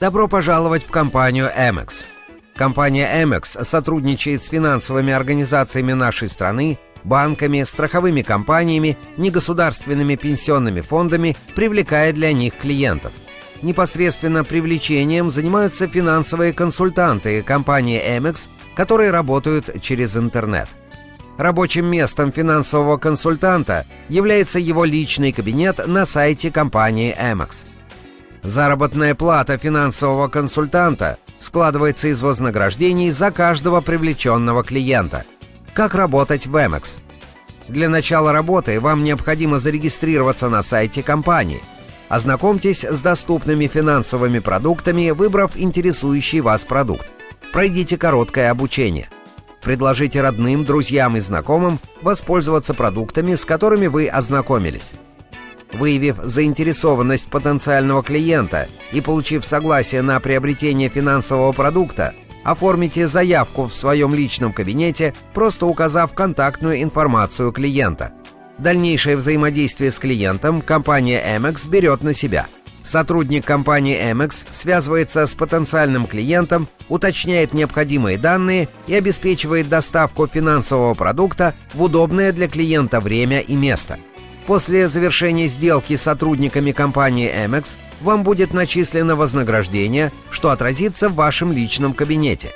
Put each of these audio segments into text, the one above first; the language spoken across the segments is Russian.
Добро пожаловать в компанию Amex. Компания Amex сотрудничает с финансовыми организациями нашей страны, банками, страховыми компаниями, негосударственными пенсионными фондами, привлекая для них клиентов. Непосредственно привлечением занимаются финансовые консультанты компании Amex, которые работают через интернет. Рабочим местом финансового консультанта является его личный кабинет на сайте компании Amex – Заработная плата финансового консультанта складывается из вознаграждений за каждого привлеченного клиента. Как работать в Amex? Для начала работы вам необходимо зарегистрироваться на сайте компании. Ознакомьтесь с доступными финансовыми продуктами, выбрав интересующий вас продукт. Пройдите короткое обучение. Предложите родным, друзьям и знакомым воспользоваться продуктами, с которыми вы ознакомились. Выявив заинтересованность потенциального клиента и получив согласие на приобретение финансового продукта, оформите заявку в своем личном кабинете, просто указав контактную информацию клиента. Дальнейшее взаимодействие с клиентом компания Amex берет на себя. Сотрудник компании Amex связывается с потенциальным клиентом, уточняет необходимые данные и обеспечивает доставку финансового продукта в удобное для клиента время и место – После завершения сделки с сотрудниками компании Amex вам будет начислено вознаграждение, что отразится в вашем личном кабинете.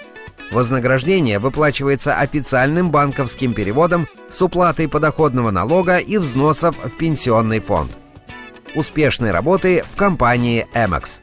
Вознаграждение выплачивается официальным банковским переводом с уплатой подоходного налога и взносов в пенсионный фонд. Успешной работы в компании Amex.